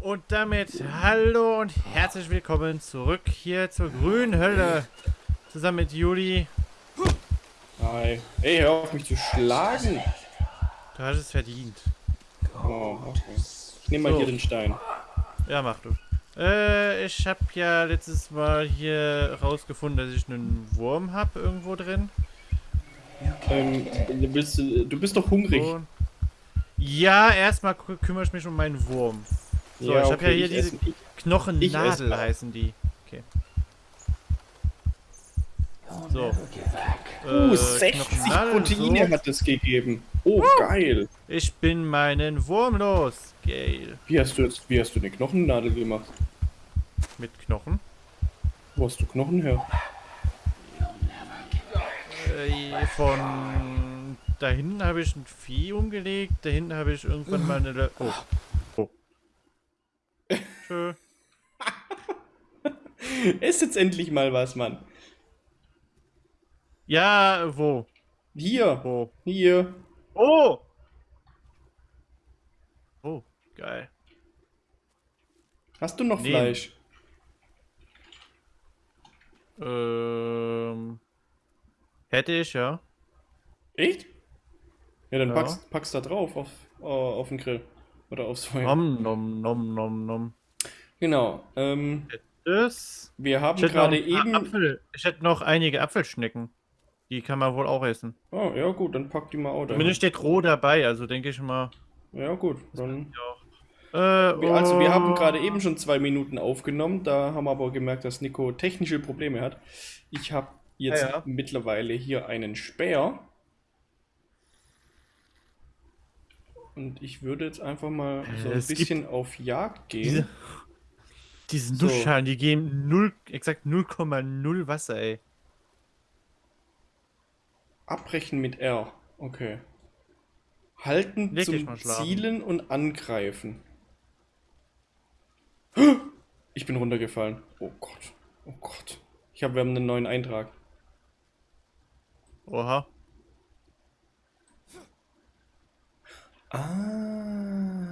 Und damit hallo und herzlich willkommen zurück hier zur grünen Hölle. Zusammen mit Juli. Hi. Ey, hör auf mich zu schlagen. Du hast es verdient. Oh, okay. Ich nehme mal So. hier den Stein. Ja, mach du. Äh, ich habe ja letztes Mal hier rausgefunden, dass ich einen Wurm habe irgendwo drin. Ähm, du, bist, du bist doch hungrig. Und ja, erstmal kü- kümmere ich mich um meinen Wurm. So, ich habe ja hier diese esse- Knochennadel heißen die. Okay. So. Uh, Äh, 60 Knochennadel, Proteine so. hat es gegeben. Oh, geil. Ich bin meinen Wurm los. Geil. Wie hast du jetzt, wie hast du eine Knochennadel gemacht? Mit Knochen. Wo hast du Knochen her? Äh, von da hinten habe ich ein Vieh umgelegt. Da hinten habe ich irgendwann mal eine. Le. Oh. Tschö. Ess jetzt endlich mal was, Mann. Ja, wo? Hier. Wo? Hier. Oh! Oh, geil. Hast du noch Nee. Fleisch? Ähm. Hätte ich, ja. Echt? Ja, dann Ja. packst, packst da drauf auf, äh, auf den Grill. Oder aufs Feuer. Nom, nom, nom, nom, nom. Genau. Ähm, Das. wir haben gerade eben. Apfel, ich hätte noch einige Apfelschnecken. Die kann man wohl auch essen. Oh, ja gut, dann pack die mal auch. Zumindest steht roh dabei, also denke ich mal. Ja gut, dann. Äh, Wir- Also wir haben oh. gerade eben schon zwei Minuten aufgenommen, da haben wir aber gemerkt, dass Nico technische Probleme hat. Ich habe jetzt Ja, ja. mittlerweile hier einen Speer. Und ich würde jetzt einfach mal so ein es bisschen auf Jagd gehen. Diese, diese So. Nussschalen, die geben 0, exakt 0,0 Wasser, ey. Abbrechen mit R. Okay. Halten dich zum. Zielen und Angreifen. Ich bin runtergefallen. Oh Gott. Oh Gott. Ich habe, wir haben einen neuen Eintrag. Oha. Ah.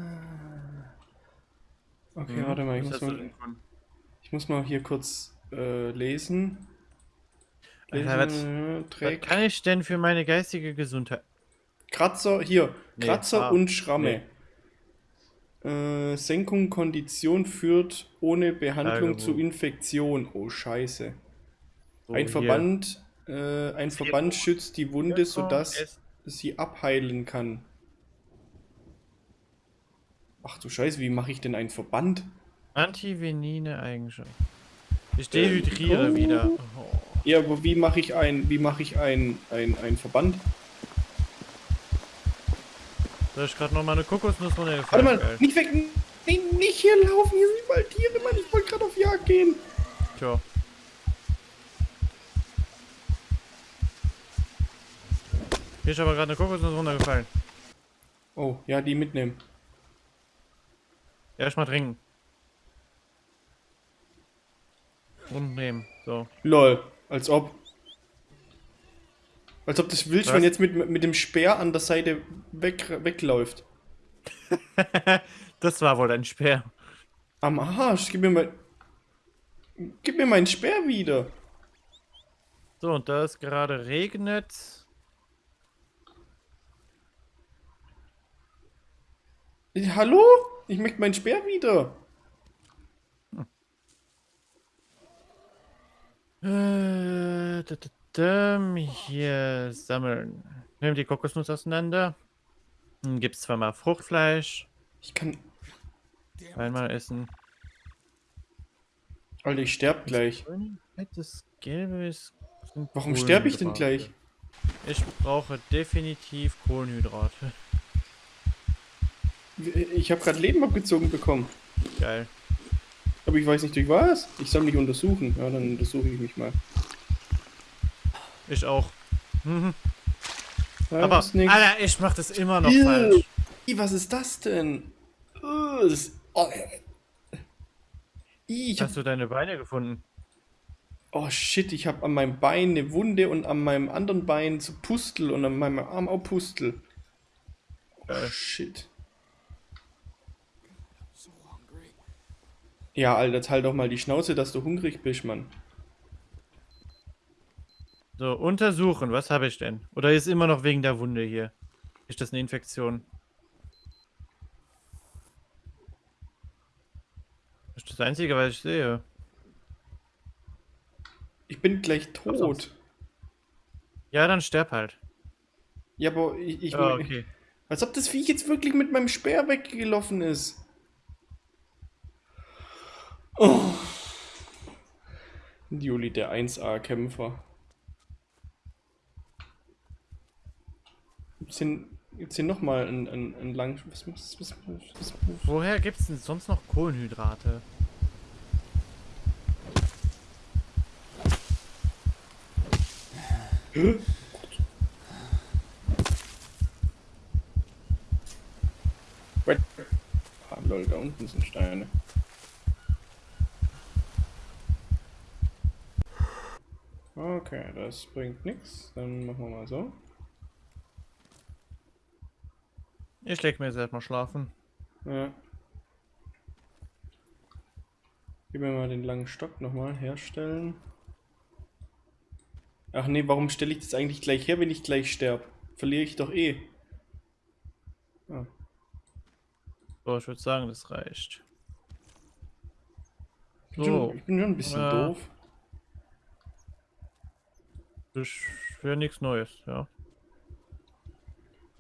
Okay, Hm, warte mal, ich muss mal, ich muss mal hier kurz äh, lesen. lesen Alter, was- äh, Was kann ich denn für meine geistige Gesundheit? Kratzer, hier, Nee, Kratzer ah, und Schramme. Äh, Senkung Kondition führt ohne Behandlung Tagebuch. zu Infektion. Oh Scheiße. So, ein hier. Verband, äh, ein Verband schützt die Wunde, so, sodass sie abheilen kann. Ach du Scheiße, wie mache ich denn einen Verband? Antivenine Eigenschaft. Ich dehydriere oh. wieder. Oh. Ja, aber wie mache ich ein, wie mache ich ein, ein, ein Verband? Da ist gerade noch mal eine Kokosnuss Warte runtergefallen. mal, geil. nicht weg, nee, nicht hier laufen, hier sind überall Tiere, Mann, ich wollte gerade auf Jagd gehen. Tja. Hier ist aber gerade eine Kokosnuss runtergefallen. Oh, ja, die mitnehmen. Erstmal trinken. Und nehmen. So. Lol, als ob. Als ob das Wildschwein Was? jetzt mit, mit dem Speer an der Seite weg, wegläuft. das war wohl ein Speer. Am Arsch, gib mir mal. Gib mir meinen Speer wieder. So, und da es gerade regnet. Hallo? Ich möchte meinen Speer wieder. Äh, da, da, da, hier sammeln. Nehmen die Kokosnuss auseinander. Dann gibt's zweimal Fruchtfleisch. Ich kann. Einmal essen. Alter, ich sterb gleich. Das Gelbe ist. Warum sterbe ich denn gleich? Ich brauche definitiv Kohlenhydrate. Ich habe gerade Leben abgezogen bekommen. Geil. Aber ich weiß nicht durch was. Ich soll mich untersuchen. Ja, dann untersuche ich mich mal. Ich auch. Mhm. Aber. Alter, ich mach das immer noch Ew. falsch. Was ist das denn? Das ist, oh, äh. Hab, Hast du deine Beine gefunden? oh shit, ich habe an meinem Bein eine Wunde und an meinem anderen Bein so Pustel und an meinem Arm auch Pustel. Oh Geil. shit. Ja, Alter, halt doch mal die Schnauze, dass du hungrig bist, Mann. So, untersuchen. Was habe ich denn? Oder ist immer noch wegen der Wunde hier? Ist das eine Infektion? Das ist das Einzige, was ich sehe. Ich bin gleich tot. Ja, dann sterb halt. Ja, aber ich. ich Ah, okay. Als ob das Viech jetzt wirklich mit meinem Speer weggelaufen ist. Oh. Juli, der 1A-Kämpfer. Gibt's hier, gibt's hier nochmal ein, ein, ein lang... Was, was, was, Woher gibt es denn sonst noch Kohlenhydrate? Wait. Ah, lol, da unten sind Steine. Okay, das bringt nichts. Dann machen wir mal so. Ich leg mir jetzt erstmal schlafen. Ja. Gib mir mal den langen Stock nochmal herstellen. Ach nee, warum stelle ich das eigentlich gleich her, wenn ich gleich sterbe? Verliere ich doch eh. Ah. So, ich würde sagen, das reicht. Ich bin, So. schon, ich bin schon ein bisschen Ja. doof. Das wäre nichts Neues, ja.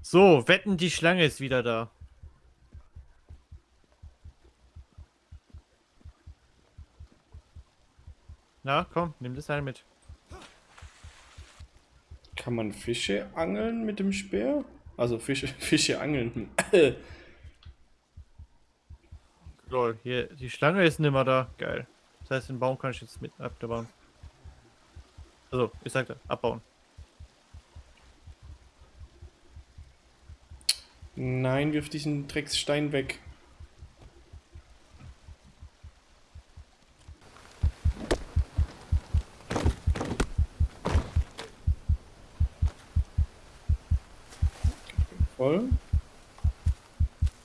So, wetten, die Schlange ist wieder da. Na, komm, nimm das Seil mit. Kann man Fische angeln mit dem Speer? Also Fische, Fische angeln. Lol, hier, die Schlange ist nimmer da. Geil. Das heißt, den Baum kann ich jetzt mit abbauen. Also, ich sagte, abbauen. Nein, wirf diesen Drecksstein weg. Voll.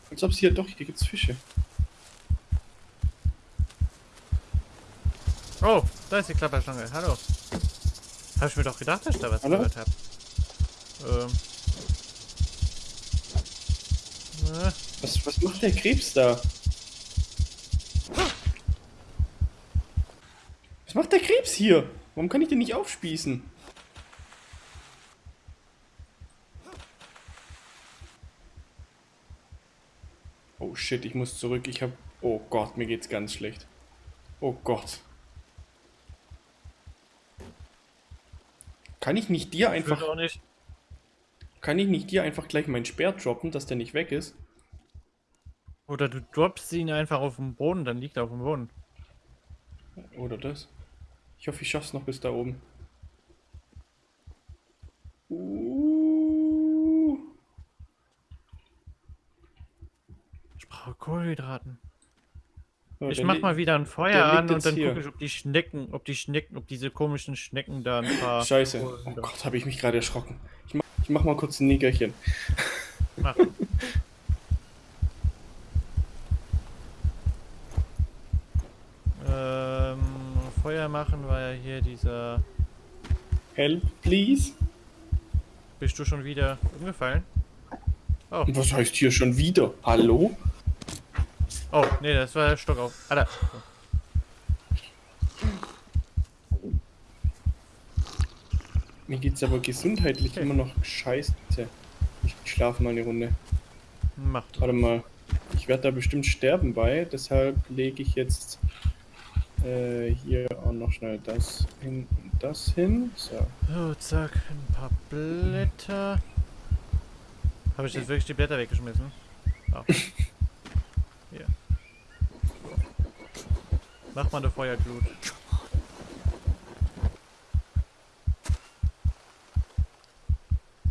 Als ob es hier doch, hier gibt's Fische. Oh, da ist die Klapperschlange. Hallo. Hab ich mir doch gedacht, dass ich da was Hallo? gehört hab. Ähm. Na, Was, was macht der Krebs da? Was macht der Krebs hier? Warum kann ich den nicht aufspießen? Oh shit, ich muss zurück. Ich hab. Oh Gott, mir geht's ganz schlecht. Oh Gott. Kann ich nicht dir einfach. auch nicht. Kann ich nicht dir einfach gleich meinen Speer droppen, dass der nicht weg ist? Oder du droppst ihn einfach auf den Boden, dann liegt er auf dem Boden. Oder das. Ich hoffe, ich schaff's noch bis da oben. Uh. Ich brauche Kohlenhydraten. So, Ich der mach mal wieder ein Feuer an und dann gucke ich, ob die Schnecken, ob die Schnecken, ob diese komischen Schnecken da ein paar. Scheiße. Oh Gott, habe ich mich gerade erschrocken. Ich mach, ich mach mal kurz ein Nickerchen. Mach. ähm, Feuer machen war ja hier dieser. Help, please. Bist du schon wieder umgefallen? Oh, was heißt hier schon wieder? Hallo? Oh, nee, das war der Stock auf. Alter. Mir geht's aber gesundheitlich Okay. immer noch scheiße. Ich schlafe mal eine Runde. Mach das. Warte mal. Ich werde da bestimmt sterben bei, deshalb lege ich jetzt äh, hier auch noch schnell das hin und das hin. So. So, zack, ein paar Blätter. Habe ich jetzt wirklich die Blätter weggeschmissen? Oh. Hier. Mach mal eine Feuerglut.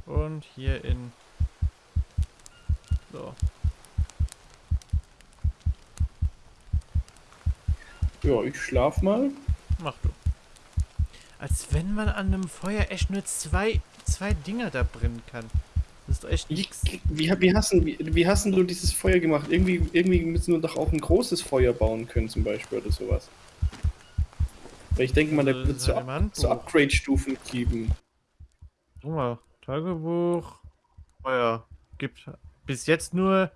Und hier in. So. Ja, ich schlaf mal. Mach du. Als wenn man an einem Feuer echt nur zwei, zwei Dinger da brennen kann. Doch echt nix. Wie, wie, hast, du- wie, wie hast du dieses Feuer gemacht? Irgendwie, irgendwie müssen wir doch auch ein großes Feuer bauen können, zum Beispiel, oder sowas. Weil ich denke mal, da Also, wird es so, Up so Upgrade-Stufen geben. Guck mal, Tagebuch. Feuer. Gibt bis jetzt nur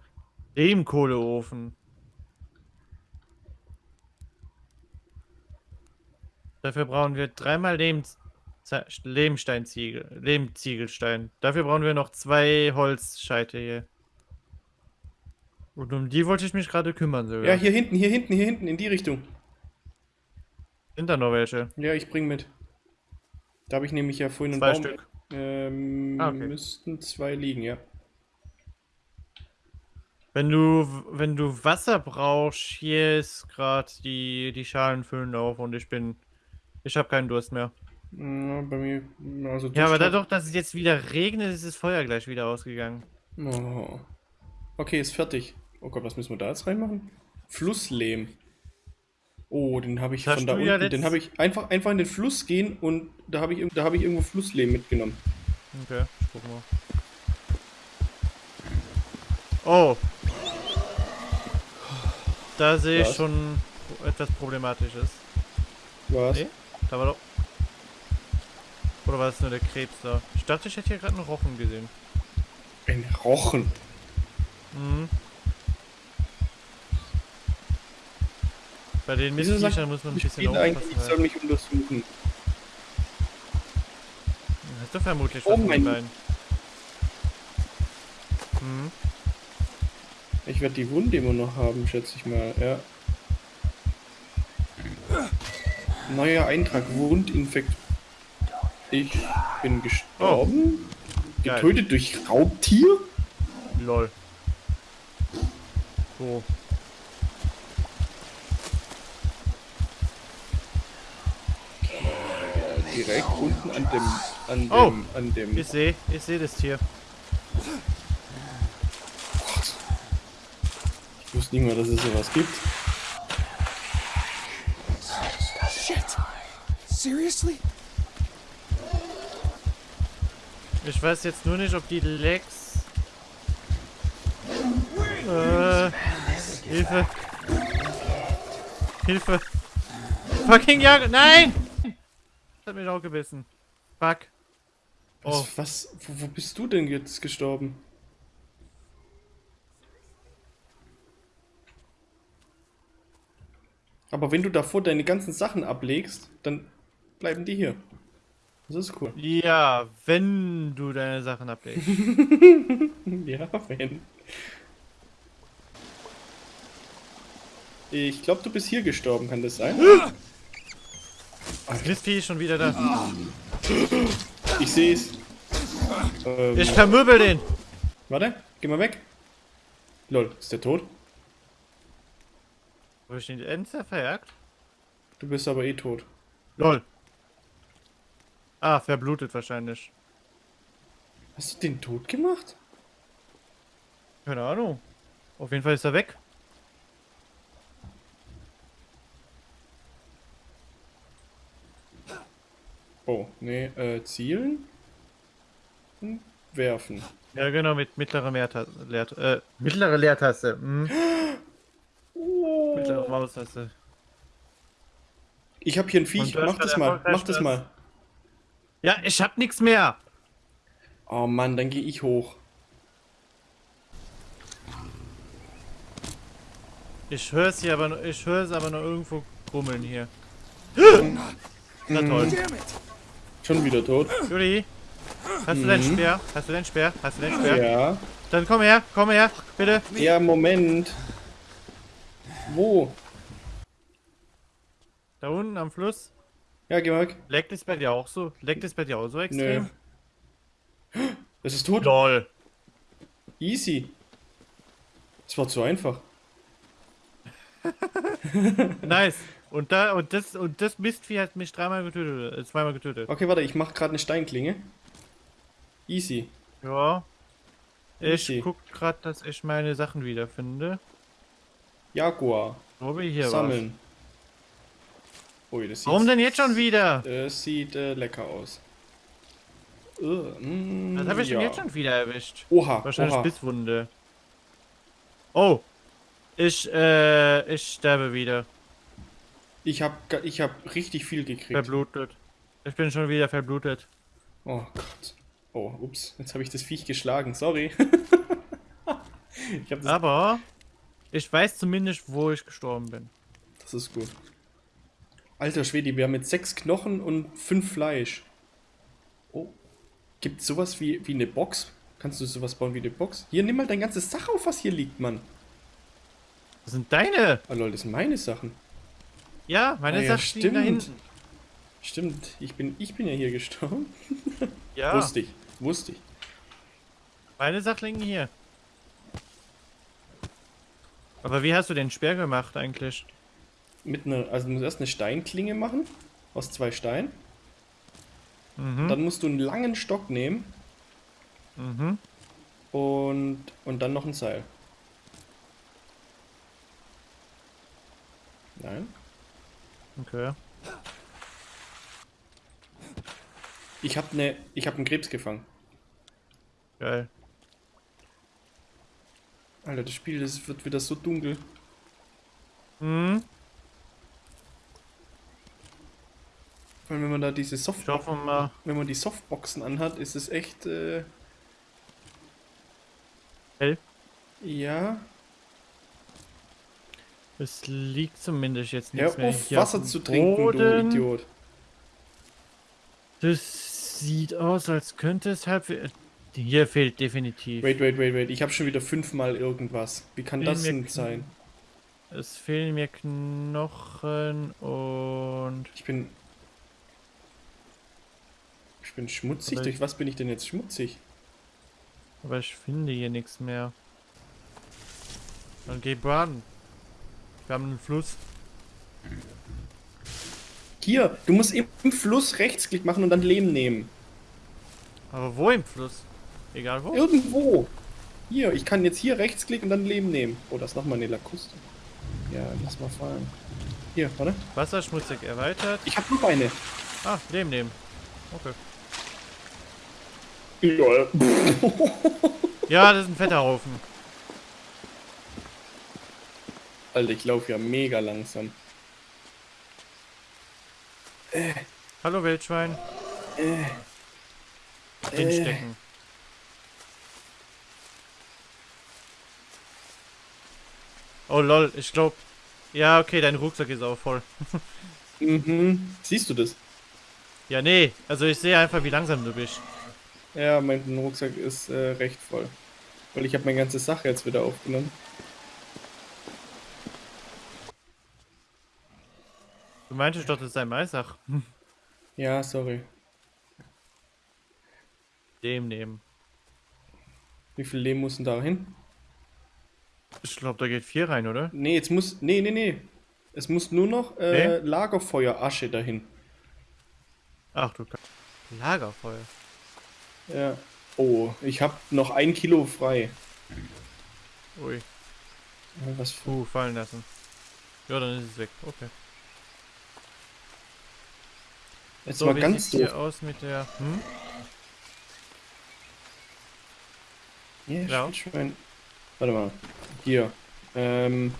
Lehmkohleofen. Dafür brauchen wir dreimal Lehm, Ze- Lehmsteinziegel, Lehmziegelstein. Dafür brauchen wir noch zwei Holzscheite hier. Und um die wollte ich mich gerade kümmern sogar. Ja, hier hinten, hier hinten, hier hinten, in die Richtung. Sind da noch welche? Ja, ich bring mit. Da habe ich nämlich ja vorhin einen Zwei Baum. Stück. Ähm, Ah, okay. müssten zwei liegen, ja. Wenn du, wenn du Wasser brauchst, hier ist gerade die, die Schalen füllen auf und ich bin, ich habe keinen Durst mehr. Ja, bei mir, also Ja, aber dadurch, dass es jetzt wieder regnet, ist das Feuer gleich wieder ausgegangen. Oh. Okay, ist fertig. Oh Gott, was müssen wir da jetzt reinmachen? Flusslehm. Oh, den habe ich Das von da unten. ja den habe ich einfach, einfach in den Fluss gehen und da habe ich, da habe ich irgendwo Flusslehm mitgenommen. Okay, ich guck mal. Oh. Da sehe ich schon etwas Problematisches. Was? Nee? Da war doch. Oder war das nur der Krebs da? Ich dachte, ich hätte hier gerade einen Rochen gesehen. Ein Rochen. Mhm. Bei den Mistviechern muss man ein bisschen spiele eigentlich, ich aufpassen. soll Halt. mich untersuchen. Hast du vermutlich Oh was von mein- beiden. Mhm. Ich werde die Wunde immer noch haben, schätze ich mal, ja. Neuer Eintrag, Wundinfekt. Ich bin gestorben. Geil. Getötet durch Raubtier? Lol. So. Direkt unten an dem, an dem, Oh, an dem. Ich sehe, ich sehe das Tier. Ich wusste nicht mal, dass es sowas gibt. Shit! Seriously? Ich weiß jetzt nur nicht, ob die Lex. Äh. Hilfe. Hilfe. Fucking Jagd. Nein! Das hat mich auch gebissen. Fuck. Was, Oh. was, wo, wo bist du denn jetzt gestorben? Aber wenn du davor deine ganzen Sachen ablegst, dann bleiben die hier. Das ist cool. Ja, wenn du deine Sachen ablegst. Ja, wenn. Ich glaube, du bist hier gestorben, kann das sein? Mistvieh ist schon wieder da. Ich sehe es. Ähm, Ich vermöbel den. warte, geh mal weg. Lol, ist der tot? Habe ich den Enzer verjagt? Du bist aber eh tot. Lol. Ah, verblutet wahrscheinlich. Hast du den tot gemacht? Keine Ahnung. Auf jeden Fall ist er weg. Oh, nee, äh, zielen? Und werfen. Ja, genau, mit mittlerer Leertaste. Leer, äh, mittlere Leertaste. Hm. Mittlere Maustaste. Ich hab hier ein Viech, mach das mal, mach das das- mal. Ja, ich hab nichts mehr. Oh Mann, dann gehe ich hoch. Ich höre es hier aber, nur- ich höre es aber noch irgendwo grummeln hier. Na toll. Damn it! Schon wieder tot. Juli, hast du deinen Speer? Hast du deinen Speer? Hast du deinen Speer? Ja. Dann komm her, komm her, bitte. Ja, Moment. Wo? Da unten am Fluss. Ja, geh mal weg. Leckt es bei dir auch so? Leckt es bei dir auch so Nö. extrem? Das ist tot. Lol. Easy. Das war zu einfach. Nice. Und da und das und das Mistvieh hat mich dreimal getötet, äh, zweimal getötet. Okay, warte, ich mach gerade eine Steinklinge. Easy. Ja. Ich Easy. guck gerade, dass ich meine Sachen wiederfinde. Jaguar. Wo wir hier Sammeln. Ui, das Warum denn jetzt schon wieder? das sieht äh, lecker aus. Uh, mm, Was habe ich ja. jetzt schon wieder erwischt? Oha, Wahrscheinlich oha. Bisswunde. Oh. Ich, äh, ich sterbe wieder. Ich hab, ga- ich hab richtig viel gekriegt. Verblutet. Ich bin schon wieder verblutet. Oh Gott. Oh, ups. Jetzt habe ich das Viech geschlagen. Sorry. ich das, Aber ich weiß zumindest, wo ich gestorben bin. das ist gut. Alter Schwede, wir haben jetzt sechs Knochen und fünf Fleisch. Oh. Gibt sowas wie, wie eine Box? Kannst du sowas bauen wie eine Box? Hier, nimm mal dein ganzes Sach auf, was hier liegt, Mann. Das sind deine. Oh lol, das sind meine Sachen. Ja, meine Ah ja, Sachen liegen da stimmt. hinten. Stimmt, ich bin, ich bin ja hier gestorben. Ja, Wusste ich, wusste ich. meine Sachen liegen hier. Aber wie hast du den Speer gemacht eigentlich? Mit einer, also du musst erst eine Steinklinge machen, aus zwei Steinen. Mhm. Dann musst du einen langen Stock nehmen Mhm. und, und dann noch ein Seil. Nein. Okay. Ich habe ne, ich habe einen Krebs gefangen. Geil. Alter, das Spiel, das wird wieder so dunkel. Mhm. Vor allem, wenn man da diese Ich Softbox, hoffe mal. wenn man die Softboxen anhat, ist es echt, äh, Hell. ja. Es liegt zumindest jetzt Hör nichts mehr auf, hier Wasser zu trinken, Boden. du Idiot. Das sieht aus, als könnte es halb. Hier fehlt definitiv. Wait, wait, wait, wait. Ich habe schon wieder fünfmal irgendwas. Wie kann Fehlen das denn sein? Es fehlen mir Knochen und. Ich bin. Ich bin schmutzig. Aber Durch was bin ich denn jetzt schmutzig? Aber ich finde hier nichts mehr. Dann geh baden. Wir haben einen Fluss. Hier, du musst im Fluss Rechtsklick machen und dann Lehm nehmen. Aber wo im Fluss? Egal wo. Irgendwo. Hier, ich kann jetzt hier Rechtsklick und dann Lehm nehmen. Oh, das ist nochmal eine Lakuste. Ja, lass mal fallen. Hier, warte. Wasserschmutzig erweitert. Ich hab noch eine. Ah, Leben nehmen. Okay. Lol. Ja, das ist ein fetter Haufen. Alter, ich laufe ja mega langsam. Hallo Wildschwein. Äh, Drinstecken. Oh lol, ich glaub. Ja, okay, dein Rucksack ist auch voll. Mhm. Siehst du das? Ja, nee, also ich sehe einfach, wie langsam du bist. Ja, mein Rucksack ist äh, recht voll. Weil ich habe meine ganze Sache jetzt wieder aufgenommen. Du meintest doch, das sei Maisach. Ja, sorry. Dem nehmen. Wie viel Lehm muss denn da hin? Ich glaube, da geht vier rein, oder? Nee, jetzt muss. Nee, nee, nee. Es muss nur noch äh, Lagerfeuerasche dahin. Ach du Lagerfeuer. Ja. Oh, ich habe noch ein Kilo frei. Ui. Was für. Puh, fallen lassen. Ja, dann ist es weg. Okay. Jetzt So, mal wie ganz sieht's hier aus mit der. Hm? Ja, Ja. Schwein. Warte mal. Hier. Ähm.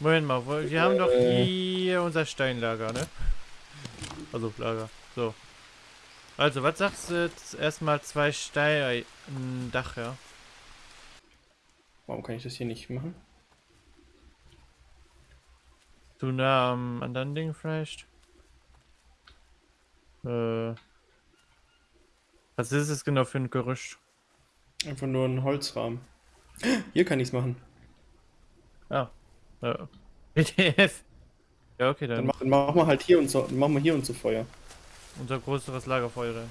Moment mal, wir haben doch Äh. hier unser Steinlager, ne? Also Lager. So. Also, was sagst du jetzt? Erstmal zwei Steine. Ein Dach, ja. Warum kann ich das hier nicht machen? Du nah am anderen Ding vielleicht? Äh. Was ist es genau für ein Gerüst? Einfach nur ein Holzrahmen. Hier kann ich es machen. Ah. Äh. PDF. Ja, okay, Dann dann mach- machen wir halt hier unser, machen wir hier unser Feuer. Unser größeres Lagerfeuer.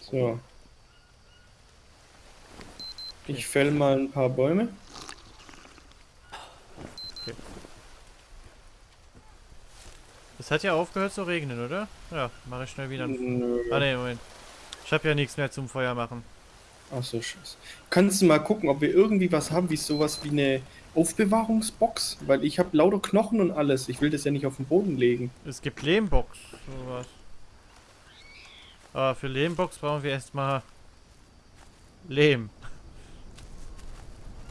So. Ich fäll mal ein paar Bäume. Es hat ja aufgehört zu regnen, oder? Ja, mache ich schnell wieder. Nö. Ah ne, Moment. Ich habe ja nichts mehr zum Feuer machen. Ach so, scheiße. Kannst du mal gucken, ob wir irgendwie was haben, wie sowas wie eine Aufbewahrungsbox? Weil ich habe lauter Knochen und alles. Ich will das ja nicht auf den Boden legen. Es gibt Lehmbox, sowas. Aber für Lehmbox brauchen wir erstmal Lehm.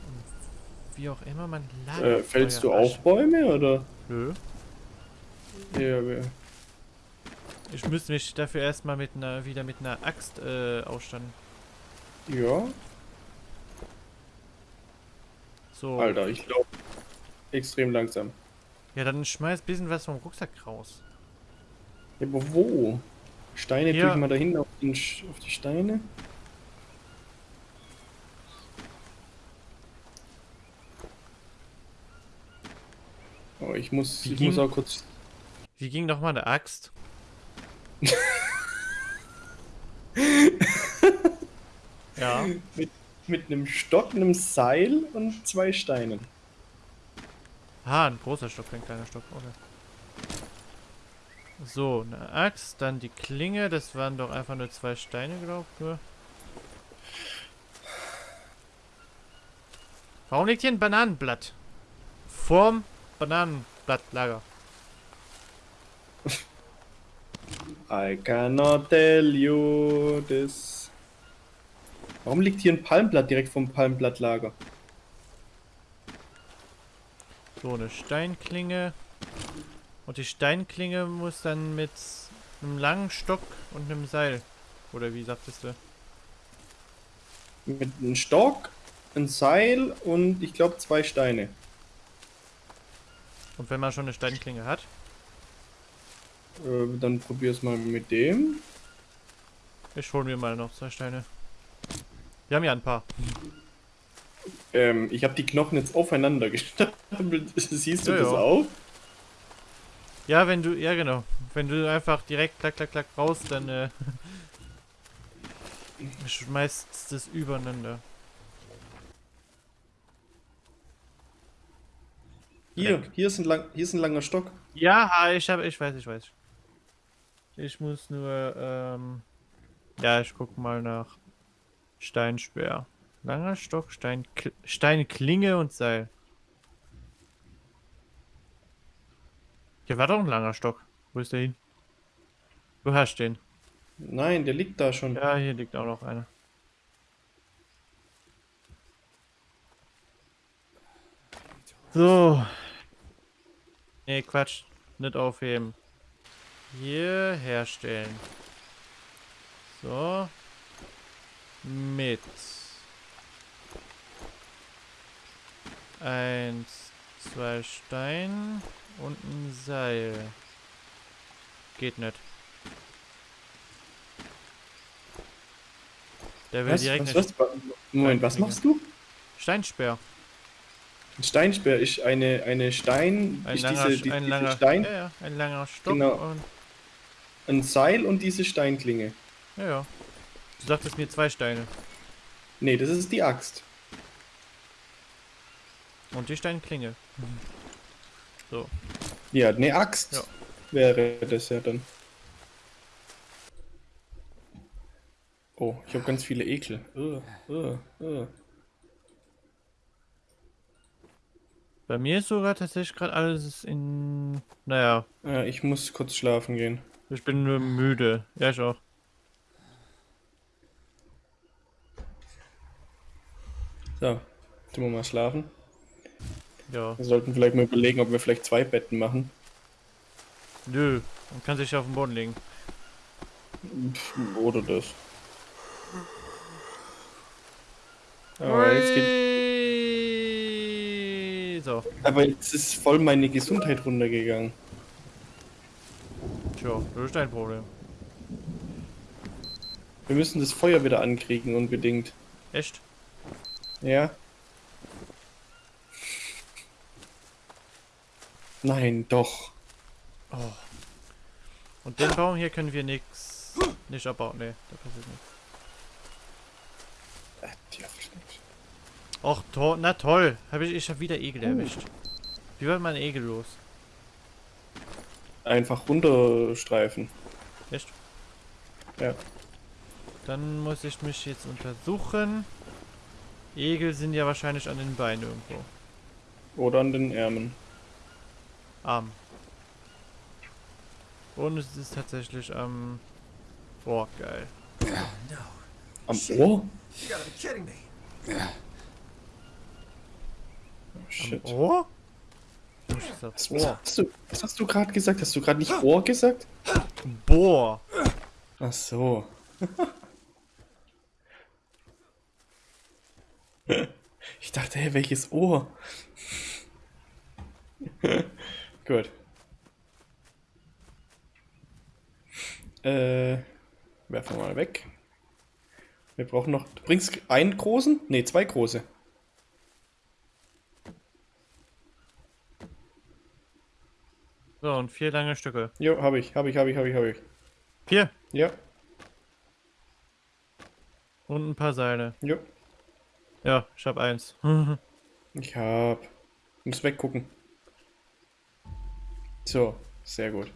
Und Wie auch immer man Äh, fällst du auch Bäume oder? Nö. Ja, wir- Ich müsste mich dafür erstmal mit einer wieder mit einer Axt äh, ausstatten. Ja. So. Alter, ich glaube extrem langsam. Ja, dann schmeiß bisschen was vom Rucksack raus. Ja, aber wo? Steine Hier. tue ich mal dahin auf, den, auf die Steine. Oh, ich muss, Wie ich muss ging- auch kurz. Wie ging noch mal eine Axt? ja. Mit einem Stock, einem Seil und zwei Steinen. Ah, ein großer Stock, kein kleiner Stock. Okay. So, eine Axt, dann die Klinge. Das waren doch einfach nur zwei Steine, glaube ich. Nur. Warum liegt hier ein Bananenblatt? Vorm Bananenblattlager. I cannot tell you this. Warum liegt hier ein Palmblatt direkt vom Palmblattlager? So, eine Steinklinge. Und die Steinklinge muss dann mit einem langen Stock und einem Seil. Oder wie sagtest du? Mit einem Stock, ein Seil und ich glaube zwei Steine. Und wenn man schon eine Steinklinge hat? Äh, dann probier's mal mit dem. Ich hol mir mal noch zwei Steine. Wir haben ja ein paar. Ähm, ich habe die Knochen jetzt aufeinander gestapelt. Siehst du Ja, das ja. auch? Ja, wenn du, ja genau. Wenn du einfach direkt klack, klack, klack raus, dann äh, schmeißt das übereinander. Hier, hier ist ein, lang, hier ist ein langer Stock. Ja, ich habe, ich weiß, ich weiß. Ich muss nur, ähm, ja, ich guck mal nach Steinspeer. Langer Stock, Stein, Steinklinge und Seil. Hier war doch ein langer Stock. Wo ist der hin? Du hast den. Nein, der liegt da schon. Ja, hier liegt auch noch einer. So. Nee, Quatsch. Nicht aufheben. Hier herstellen. So. Mit. Eins, zwei Stein und ein Seil. Geht nicht. Der will Was, direkt was, was? Moment, was machst du? Steinsperr. Ein Steinsperr ist eine, eine Stein. Ein langer, diese, die, ein diese langer, Stein, ja, ja, ein langer Stock Genau. und ein Seil und diese Steinklinge. ja, ja. Du sagtest mir zwei Steine Nee, das ist die Axt. und die Steinklinge. So, Ja, eine Axt Ja. wäre das ja dann. Oh, ich habe ganz viele Ekel. Uh, uh, uh. bei mir ist sogar tatsächlich gerade alles in, naja, Ja, ich muss kurz schlafen gehen. ich bin nur müde. Ja, ich auch. So, tun wir mal schlafen. Ja, Wir sollten vielleicht mal überlegen, ob wir vielleicht zwei Betten machen. nö, man kann sich auf den Boden legen. Oder das. Aber jetzt, geht. So, aber jetzt ist voll meine Gesundheit runtergegangen. tja, das ist dein Problem. Wir müssen das Feuer wieder ankriegen, unbedingt. Echt? Ja? Nein, doch. Oh. Und den Baum hier können wir nix, nicht abbauen. Nee, da passiert nichts. Äh. Och, to na toll. Hab ich, ich hab wieder Egel erwischt. Wie wird man Egel los? Einfach runterstreifen. Echt? Ja. Dann muss ich mich jetzt untersuchen. Egel sind ja wahrscheinlich an den Beinen irgendwo. Oder an den Ärmeln. Arm. Und es ist tatsächlich am... Boah, geil. Am Ohr? You gotta be kidding me. Oh, shit. Am Ohr? Was, was, Ohr. hast du, was hast du gerade gesagt? Hast du gerade nicht Ohr gesagt? Boah. Ach so. Ich dachte, hey, welches Ohr? Gut. Äh, werfen wir mal weg. Wir brauchen noch. Du bringst einen großen? Ne, zwei große. So, und vier lange Stücke. Jo, habe ich, habe ich, habe ich, habe ich, habe ich. Vier. Ja, Und ein paar Seile. jo. Ja, ich hab eins. Ich hab. Muss weggucken. So, sehr gut.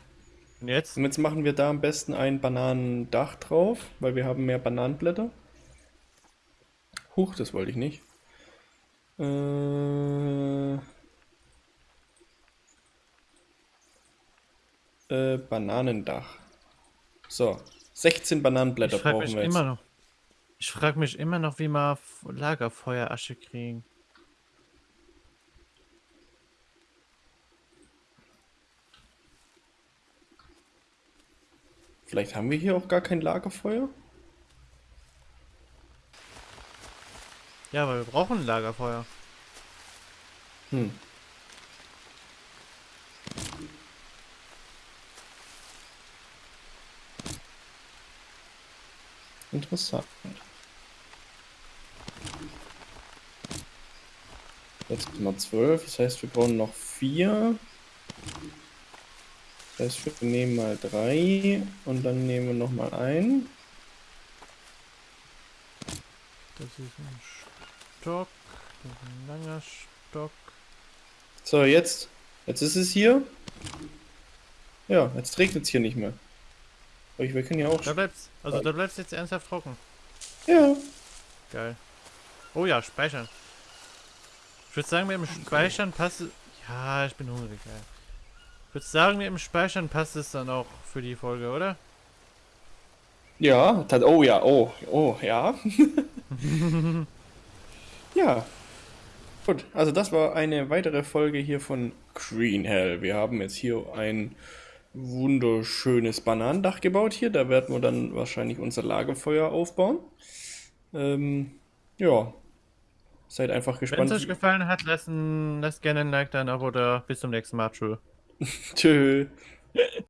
Und jetzt? Und jetzt machen wir da am besten ein Bananendach drauf, weil wir haben mehr Bananenblätter. Huch, das wollte ich nicht. Äh, äh, Bananendach. So, 16 Bananenblätter brauchen wir jetzt. immer noch. Ich frage mich immer noch, wie F- Lagerfeuerasche kriegen. Vielleicht haben wir hier auch gar kein Lagerfeuer? Ja, aber wir brauchen ein Lagerfeuer. Hm. Interessant. Jetzt sind wir 12, das heißt, wir brauchen noch 4. Das heißt, wir nehmen mal 3 und dann nehmen wir noch mal ein. Das ist ein Stock. Das ist ein langer Stock. So, jetzt. Jetzt ist es hier. Ja, jetzt regnet es hier nicht mehr. Aber ich, wir können ja auch. Da bleibt's. Also da bleibt's jetzt ernsthaft trocken. Ja. Geil. Oh ja, speichern. Ich würde sagen, mit dem Speichern passt es. Ja, ich bin hungrig, ja. Ich würde sagen, mit dem Speichern passt es dann auch für die Folge, oder? Ja, tat, oh ja, oh, oh, ja. ja. Gut, also das war eine weitere Folge hier von Green Hell. Wir haben jetzt hier ein wunderschönes Bananendach gebaut hier. Da werden wir dann wahrscheinlich unser Lagerfeuer aufbauen. Ähm, ja. Seid einfach Wenn es gespannt. euch gefallen hat, lassen, lasst gerne ein Like da, ein Abo da. Bis zum nächsten Mal. Tschö. Tschö.